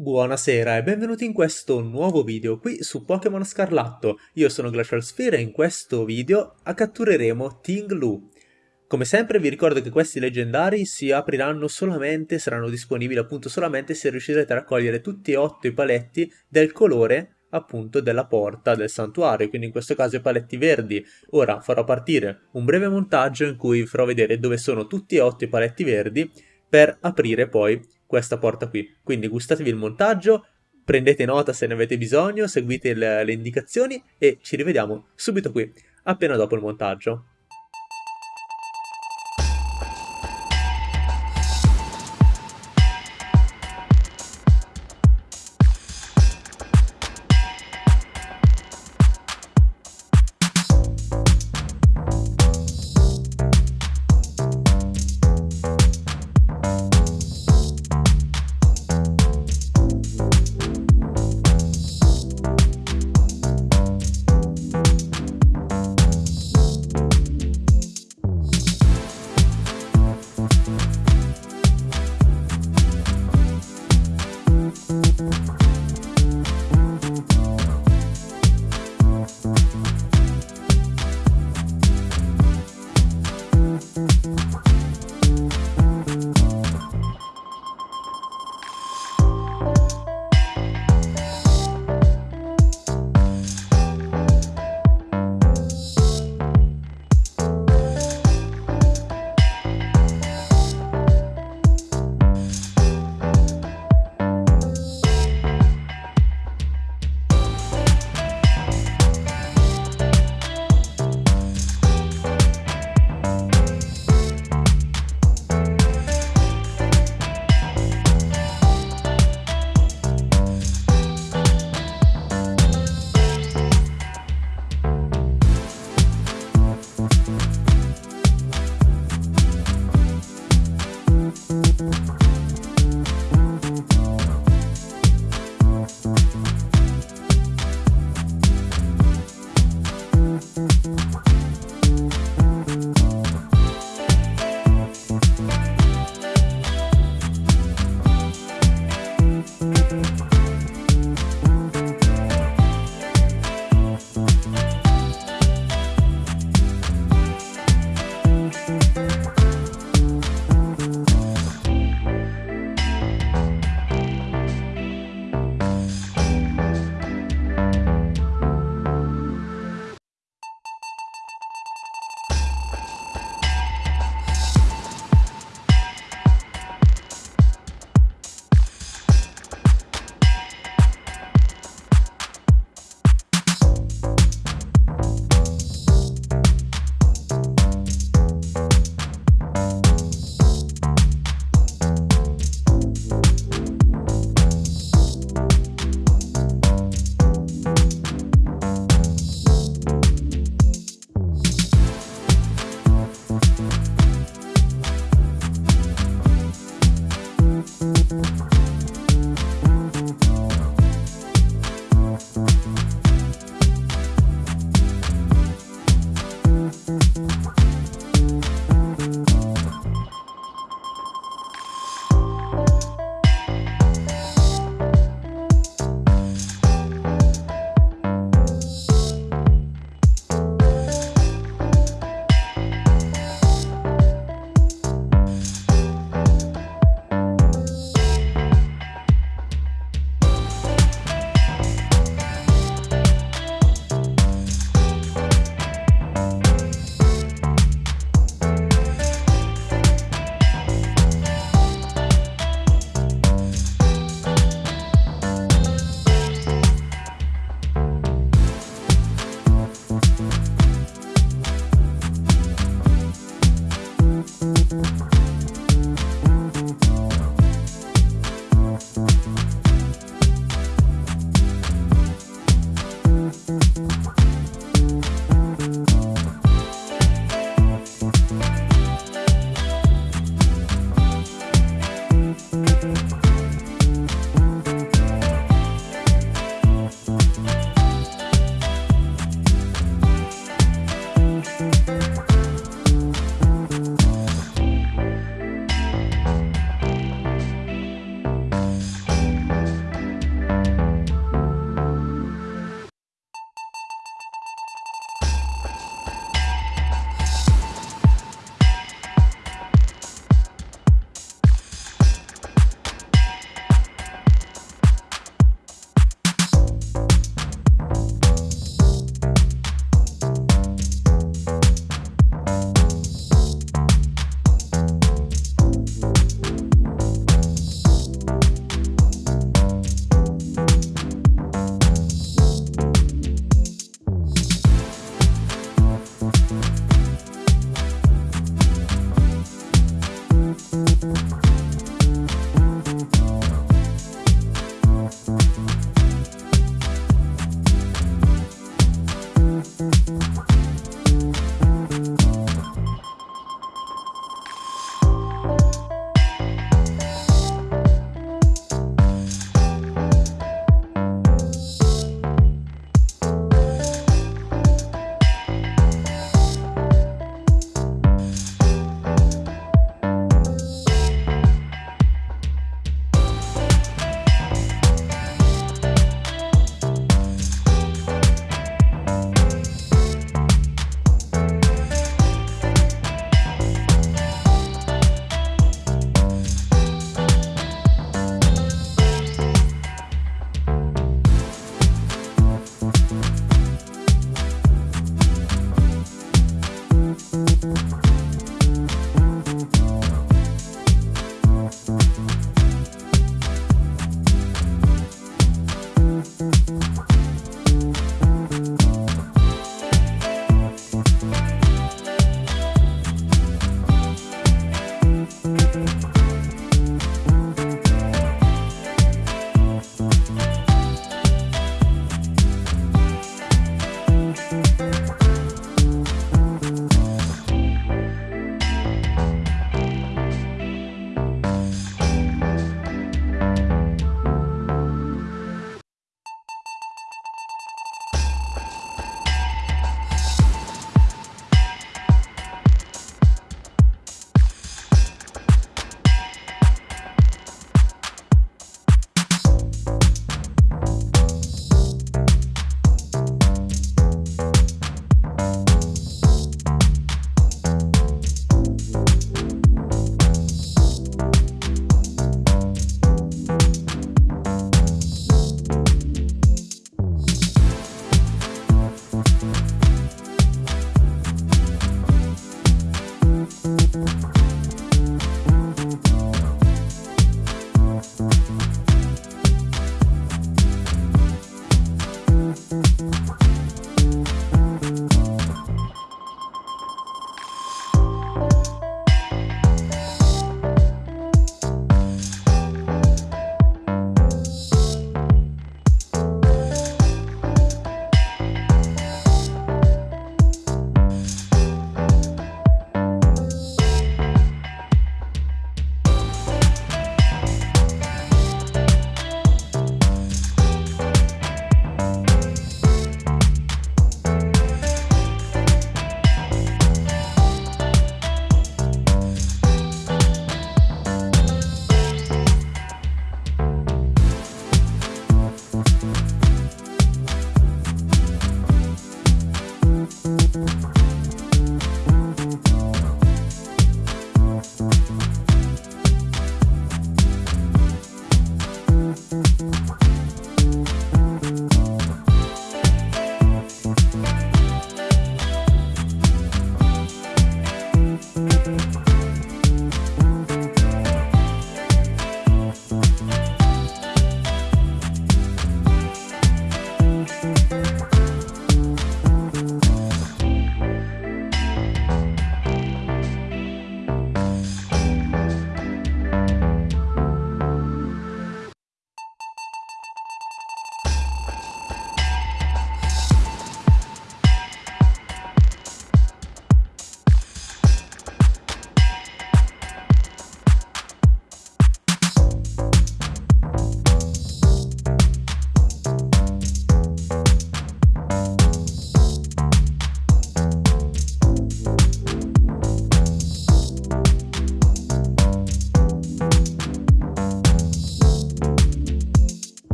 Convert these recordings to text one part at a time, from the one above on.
Buonasera e benvenuti in questo nuovo video qui su Pokémon Scarlatto. Io sono Glacial Sphere e in questo video cattureremo Ting Lu. Come sempre vi ricordo che questi leggendari si apriranno solamente, saranno disponibili appunto solamente se riuscirete a raccogliere tutti e otto i paletti del colore appunto della porta del santuario, quindi in questo caso i paletti verdi. Ora farò partire un breve montaggio in cui vi farò vedere dove sono tutti e otto i paletti verdi per aprire poi questa porta qui. Quindi gustatevi il montaggio, prendete nota se ne avete bisogno, seguite le, le indicazioni e ci rivediamo subito qui, appena dopo il montaggio.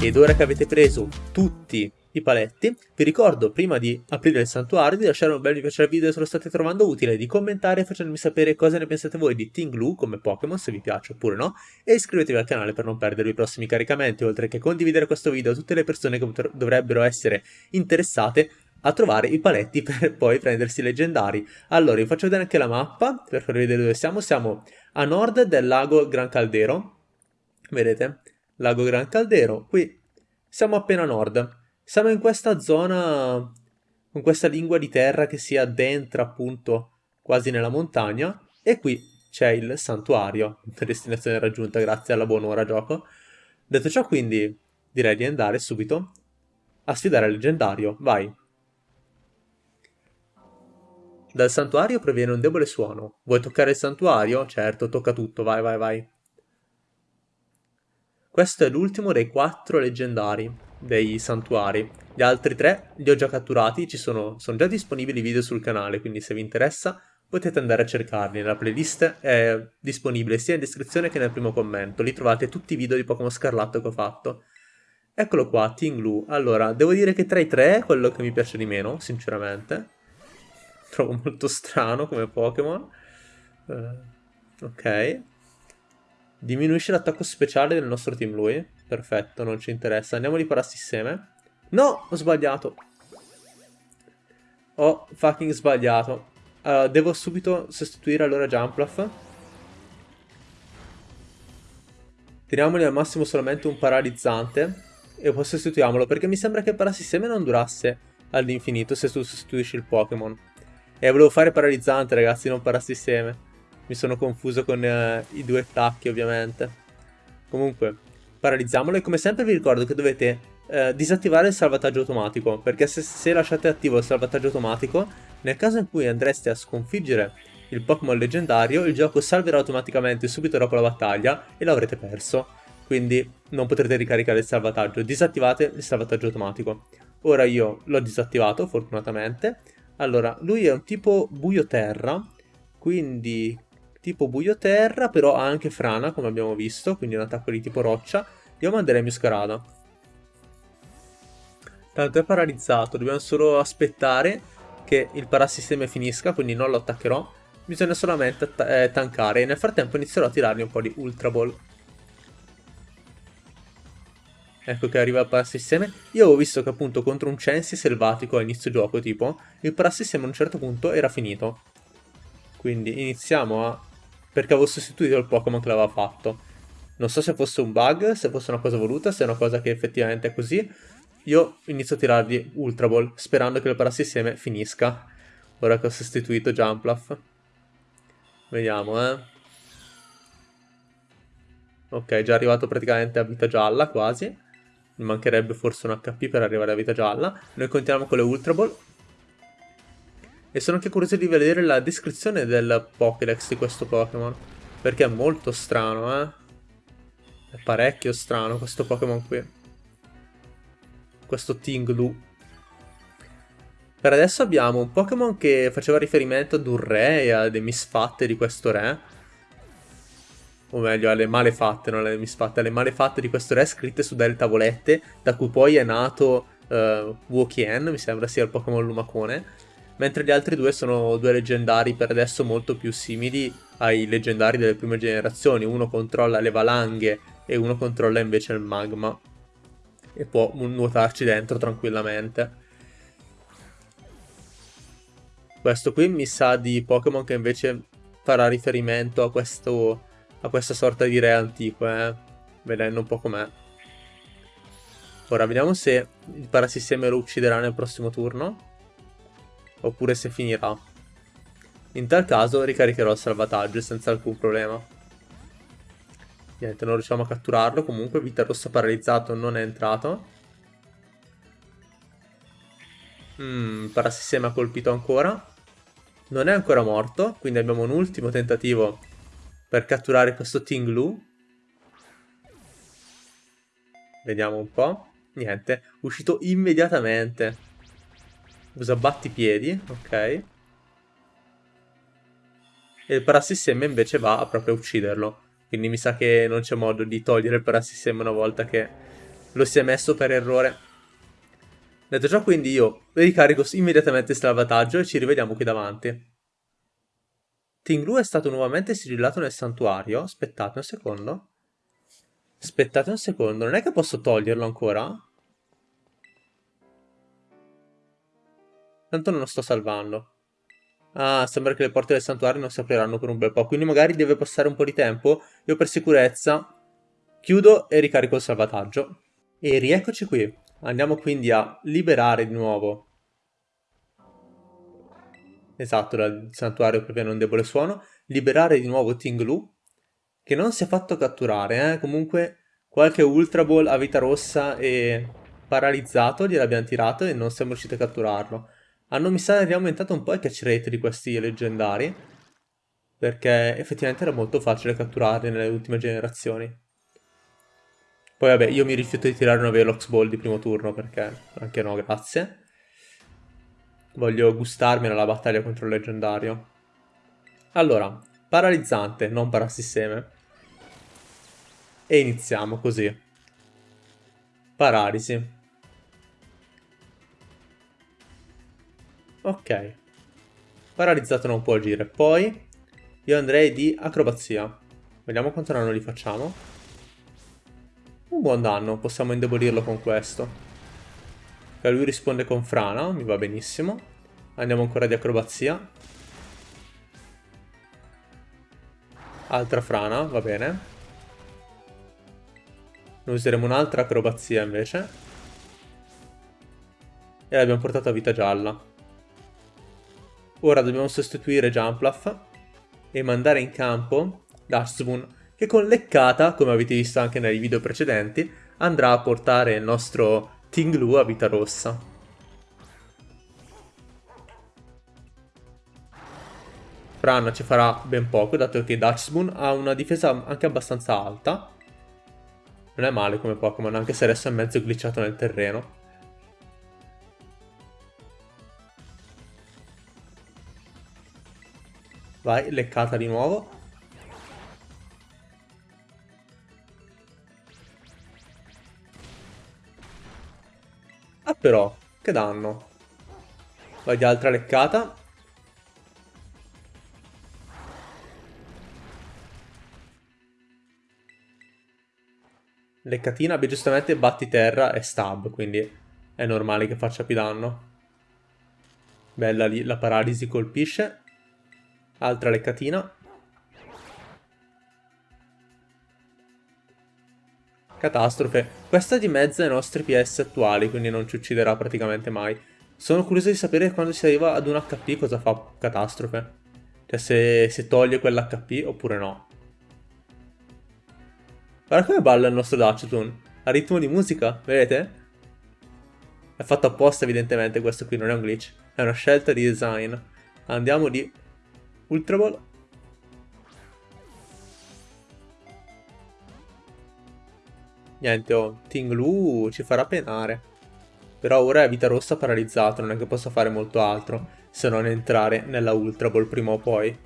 Ed ora che avete preso tutti i paletti, vi ricordo prima di aprire il santuario di lasciare un bel mi piace al video se lo state trovando utile, di commentare facendomi sapere cosa ne pensate voi di Tinglu come Pokémon, se vi piace oppure no, e iscrivetevi al canale per non perdere i prossimi caricamenti, oltre che condividere questo video a tutte le persone che dovrebbero essere interessate a trovare i paletti per poi prendersi leggendari. Allora, vi faccio vedere anche la mappa, per farvi vedere dove siamo. Siamo a nord del lago Gran Caldero, vedete? Lago Gran Caldero, qui siamo appena a nord. Siamo in questa zona con questa lingua di terra che si addentra appunto quasi nella montagna e qui c'è il santuario, destinazione raggiunta grazie alla buon'ora gioco. Detto ciò quindi direi di andare subito a sfidare il leggendario, vai! Dal santuario proviene un debole suono. Vuoi toccare il santuario? Certo, tocca tutto, vai vai vai. Questo è l'ultimo dei quattro leggendari dei santuari. Gli altri tre li ho già catturati, ci sono, sono già disponibili video sul canale, quindi se vi interessa potete andare a cercarli. La playlist è disponibile sia in descrizione che nel primo commento, lì trovate tutti i video di Pokémon Scarlatto che ho fatto. Eccolo qua, Tinglu. Allora, devo dire che tra i tre è quello che mi piace di meno, sinceramente. Trovo molto strano come Pokémon. Uh, ok. Diminuisce l'attacco speciale del nostro Team Lui. Perfetto, non ci interessa. Andiamo di parassisteme. No, ho sbagliato. Ho fucking sbagliato. Uh, devo subito sostituire allora Jumpluff. Tiriamoli al massimo solamente un paralizzante. E poi sostituiamolo, perché mi sembra che parassisteme non durasse all'infinito se tu sostituisci il Pokémon. E volevo fare paralizzante, ragazzi, non parassisteme. Mi sono confuso con uh, i due attacchi, ovviamente. Comunque, paralizziamolo e come sempre vi ricordo che dovete eh, disattivare il salvataggio automatico, perché se, se lasciate attivo il salvataggio automatico, nel caso in cui andreste a sconfiggere il Pokémon leggendario, il gioco salverà automaticamente subito dopo la battaglia e l'avrete perso. Quindi non potrete ricaricare il salvataggio, disattivate il salvataggio automatico. Ora io l'ho disattivato, fortunatamente. Allora, lui è un tipo buio terra, quindi tipo buio terra, però ha anche frana, come abbiamo visto, quindi un attacco di tipo roccia. Io manderei Muscarada. Tanto è paralizzato, dobbiamo solo aspettare che il parassistema finisca, quindi non lo attaccherò. Bisogna solamente eh, tankare e nel frattempo inizierò a tirargli un po' di Ultra Ball. Ecco che arriva il parassistema. Io avevo visto che appunto contro un Censi selvatico a inizio gioco, tipo, il parassistema a un certo punto era finito. Quindi iniziamo a perché avevo sostituito il Pokémon che l'aveva fatto. Non so se fosse un bug, se fosse una cosa voluta, se è una cosa che effettivamente è così. Io inizio a tirargli Ultra Ball, sperando che il parassisteme finisca. Ora che ho sostituito Jumpluff. Vediamo, eh. Ok, già arrivato praticamente a vita gialla, quasi. Mi mancherebbe forse un HP per arrivare a vita gialla. Noi continuiamo con le Ultra Ball. E sono anche curioso di vedere la descrizione del Pokédex di questo Pokémon. Perché è molto strano, eh. È parecchio strano questo Pokémon qui. Questo Tinglu. Per adesso abbiamo un Pokémon che faceva riferimento ad un re e alle misfatte di questo re. O meglio, alle malefatte, non alle misfatte, alle malefatte di questo re scritte su delle tavolette, da cui poi è nato uh, Wokien, mi sembra sia il Pokémon lumacone mentre gli altri due sono due leggendari per adesso molto più simili ai leggendari delle prime generazioni. Uno controlla le valanghe e uno controlla invece il magma e può nuotarci dentro tranquillamente. Questo qui mi sa di Pokémon che invece farà riferimento a, questo, a questa sorta di re antico, eh? vedendo un po' com'è. Ora vediamo se il parasistema lo ucciderà nel prossimo turno oppure se finirà. In tal caso ricaricherò il salvataggio senza alcun problema. Niente, non riusciamo a catturarlo, comunque Vita Rossa paralizzato non è entrato. Mmm, Parassistema colpito ancora. Non è ancora morto, quindi abbiamo un ultimo tentativo per catturare questo Tinglu. Vediamo un po'. Niente, uscito immediatamente. Usa battipiedi, ok. E il parassistema invece va a proprio ucciderlo. Quindi mi sa che non c'è modo di togliere il parassistema una volta che lo si è messo per errore. Detto ciò, quindi io ricarico immediatamente il salvataggio e ci rivediamo qui davanti. Tinglu è stato nuovamente sigillato nel santuario. Aspettate un secondo. Aspettate un secondo, non è che posso toglierlo ancora? Tanto non lo sto salvando. Ah, sembra che le porte del santuario non si apriranno per un bel po', quindi magari deve passare un po' di tempo. Io per sicurezza chiudo e ricarico il salvataggio. E rieccoci qui. Andiamo quindi a liberare di nuovo. Esatto, dal santuario proviene un debole suono. Liberare di nuovo Tinglu, che non si è fatto catturare, eh. Comunque qualche Ultra Ball a vita rossa e paralizzato gliel'abbiamo tirato e non siamo riusciti a catturarlo. Hanno mi sa riaumentato un po' il catch rate di questi leggendari, perché effettivamente era molto facile catturarli nelle ultime generazioni. Poi vabbè, io mi rifiuto di tirare una Velox Ball di primo turno, perché anche no, grazie. Voglio gustarmi nella battaglia contro il leggendario. Allora, paralizzante, non parasisteme. E iniziamo così. Paralisi. Ok. Paralizzato non può agire. Poi io andrei di acrobazia. Vediamo quanto danno li facciamo. Un buon danno, possiamo indebolirlo con questo. Okay, lui risponde con frana, mi va benissimo. Andiamo ancora di acrobazia. Altra frana, va bene. Noi useremo un'altra acrobazia invece. E l'abbiamo portato a vita gialla. Ora dobbiamo sostituire Jumpluff e mandare in campo Dashspoon che con leccata, come avete visto anche nei video precedenti, andrà a portare il nostro Tinglu a vita rossa. Fran ci farà ben poco, dato che Dachspoon ha una difesa anche abbastanza alta. Non è male come Pokémon, anche se adesso è mezzo glitchato nel terreno. Vai, leccata di nuovo. Ah però, che danno. Vai di altra leccata. Leccatina, beh giustamente batti terra e stab, quindi è normale che faccia più danno. Bella lì, la paralisi colpisce. Altra leccatina. Catastrofe. Questa di mezzo ai nostri PS attuali, quindi non ci ucciderà praticamente mai. Sono curioso di sapere quando si arriva ad un HP cosa fa Catastrofe. Cioè se, se toglie quell'HP oppure no. Guarda come balla il nostro Dachshund. A ritmo di musica, vedete? È fatto apposta evidentemente questo qui, non è un glitch. È una scelta di design. Andiamo di Ultra Ball. Niente, oh, Ting Lu ci farà penare. Però ora è vita rossa paralizzato, non è che possa fare molto altro se non entrare nella Ultra Ball prima o poi.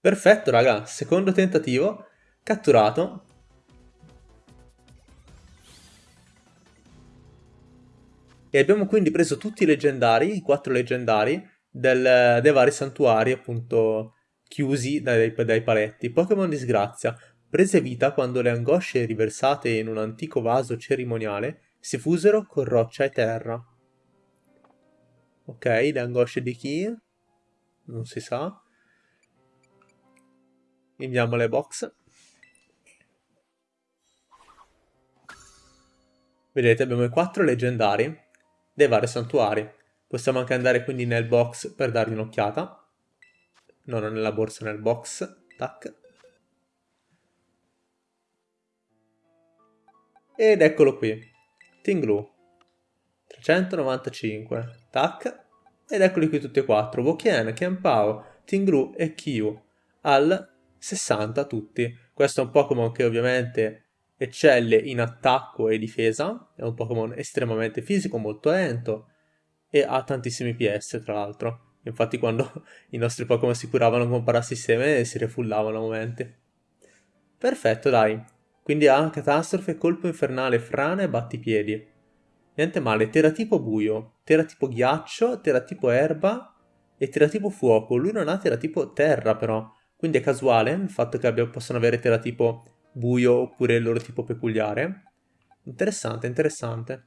Perfetto, raga. Secondo tentativo. Catturato. E abbiamo quindi preso tutti i leggendari, i quattro leggendari, del, dei vari santuari appunto chiusi dai, dai paletti. Pokémon disgrazia. Prese vita quando le angosce riversate in un antico vaso cerimoniale si fusero con roccia e terra. Ok, le angosce di chi? Non si sa. Inviamo le box. Vedete, abbiamo i quattro leggendari dei vari santuari. Possiamo anche andare quindi nel box per dargli un'occhiata. No, non nella borsa, nel box. Tac. Ed eccolo qui. Tinglu. 395. Tac. Ed eccoli qui tutti e quattro. Wokien, Kianpao, Tinglu e Kyu. Al 60 tutti. Questo è un Pokémon che ovviamente eccelle in attacco e difesa, è un Pokémon estremamente fisico, molto lento e ha tantissimi PS tra l'altro. Infatti quando i nostri Pokémon si curavano con parasisteme si refullavano a momenti. Perfetto, dai. Quindi ha catastrofe, colpo infernale, frana e battipiedi. Niente male, teratipo buio, teratipo ghiaccio, teratipo erba e teratipo fuoco. Lui non ha teratipo terra però, quindi è casuale il fatto che abbia, possano avere teratipo buio oppure il loro tipo peculiare. Interessante, interessante.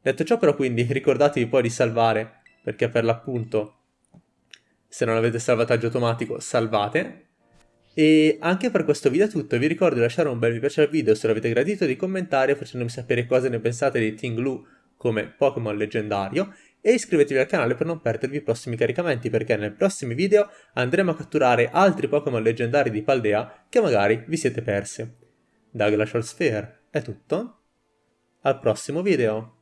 Detto ciò però quindi ricordatevi poi di salvare, perché per l'appunto se non avete salvataggio automatico salvate. E anche per questo video è tutto, vi ricordo di lasciare un bel mi piace al video se l'avete gradito, di commentare facendomi sapere cosa ne pensate di Tinglu come Pokémon leggendario e iscrivetevi al canale per non perdervi i prossimi caricamenti perché nei prossimi video andremo a catturare altri Pokémon leggendari di Paldea che magari vi siete persi. Da Glacial Sphere è tutto, al prossimo video!